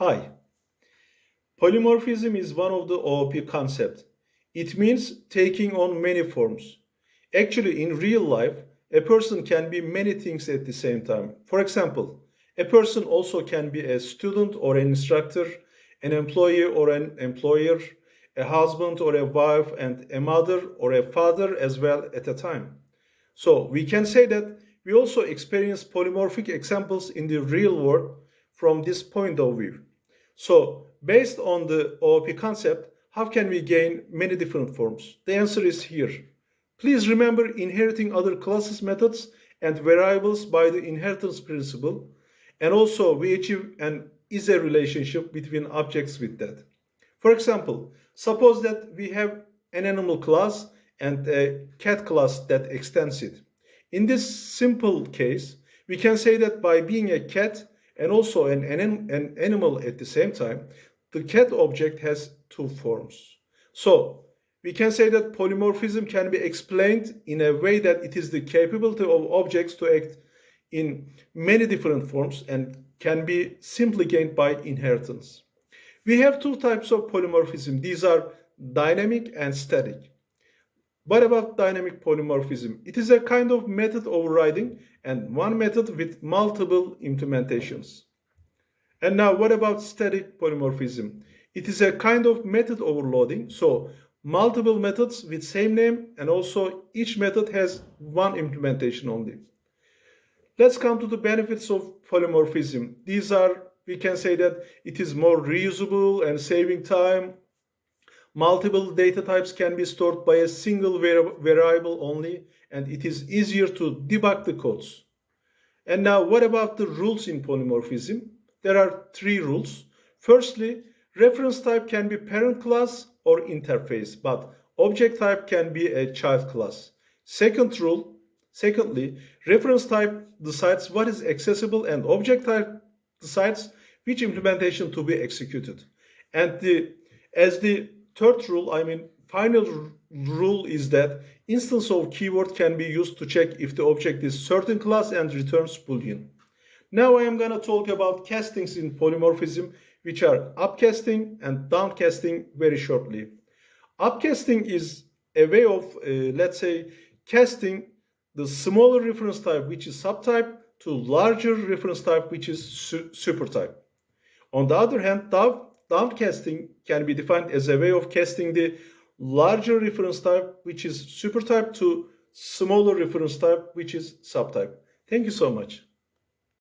Hi. Polymorphism is one of the OOP concepts. It means taking on many forms. Actually, in real life, a person can be many things at the same time. For example, a person also can be a student or an instructor, an employee or an employer, a husband or a wife, and a mother or a father as well at a time. So we can say that we also experience polymorphic examples in the real world from this point of view. So based on the OOP concept, how can we gain many different forms? The answer is here. Please remember inheriting other classes methods and variables by the inheritance principle. And also we achieve an is a relationship between objects with that. For example, suppose that we have an animal class and a cat class that extends it. In this simple case, we can say that by being a cat and also an, an, an animal at the same time, the cat object has two forms. So we can say that polymorphism can be explained in a way that it is the capability of objects to act in many different forms and can be simply gained by inheritance. We have two types of polymorphism. These are dynamic and static. What about dynamic polymorphism? It is a kind of method overriding and one method with multiple implementations. And now what about static polymorphism? It is a kind of method overloading. So multiple methods with same name and also each method has one implementation only. Let's come to the benefits of polymorphism. These are, we can say that it is more reusable and saving time. Multiple data types can be stored by a single variable only and it is easier to debug the codes. And now what about the rules in polymorphism? There are three rules. Firstly, reference type can be parent class or interface, but object type can be a child class. Second rule, Secondly, reference type decides what is accessible and object type decides which implementation to be executed. And the, as the third rule, I mean final rule is that instance of keyword can be used to check if the object is certain class and returns boolean. Now I am going to talk about castings in polymorphism which are upcasting and downcasting very shortly. Upcasting is a way of, uh, let's say, casting the smaller reference type, which is subtype, to larger reference type, which is su supertype. On the other hand, downcasting can be defined as a way of casting the larger reference type, which is supertype, to smaller reference type, which is subtype. Thank you so much.